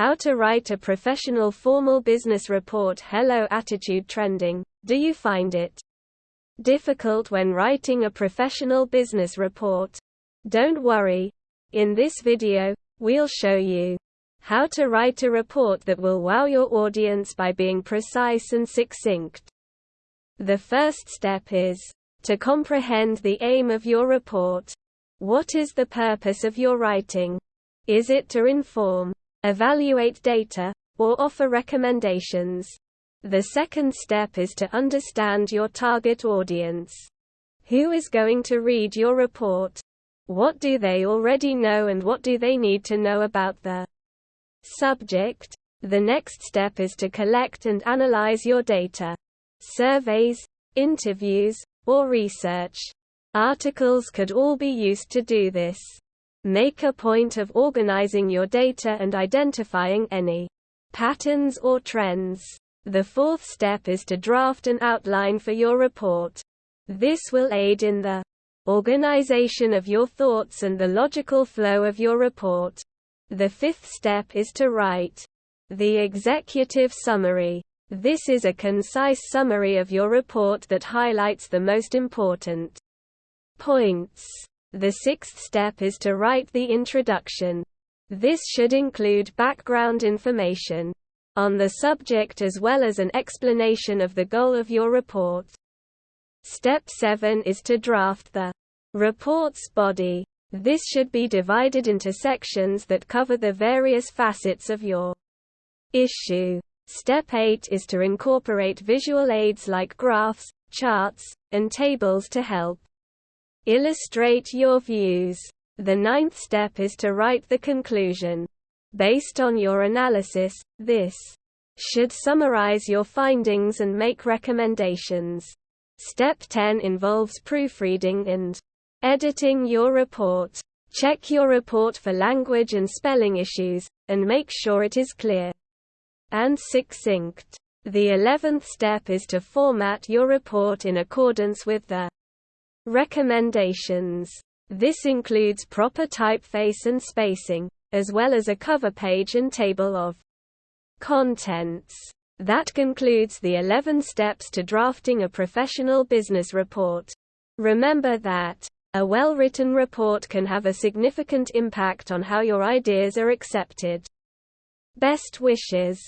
How to write a professional formal business report Hello Attitude Trending. Do you find it difficult when writing a professional business report? Don't worry. In this video, we'll show you how to write a report that will wow your audience by being precise and succinct. The first step is to comprehend the aim of your report. What is the purpose of your writing? Is it to inform, evaluate data, or offer recommendations. The second step is to understand your target audience. Who is going to read your report? What do they already know and what do they need to know about the subject? The next step is to collect and analyze your data. Surveys, interviews, or research. Articles could all be used to do this. Make a point of organizing your data and identifying any patterns or trends. The fourth step is to draft an outline for your report. This will aid in the organization of your thoughts and the logical flow of your report. The fifth step is to write the executive summary. This is a concise summary of your report that highlights the most important points. The sixth step is to write the introduction. This should include background information on the subject as well as an explanation of the goal of your report. Step 7 is to draft the report's body. This should be divided into sections that cover the various facets of your issue. Step 8 is to incorporate visual aids like graphs, charts, and tables to help Illustrate your views. The ninth step is to write the conclusion. Based on your analysis, this should summarize your findings and make recommendations. Step 10 involves proofreading and editing your report. Check your report for language and spelling issues, and make sure it is clear and succinct. The eleventh step is to format your report in accordance with the Recommendations. This includes proper typeface and spacing, as well as a cover page and table of contents. That concludes the 11 steps to drafting a professional business report. Remember that a well-written report can have a significant impact on how your ideas are accepted. Best wishes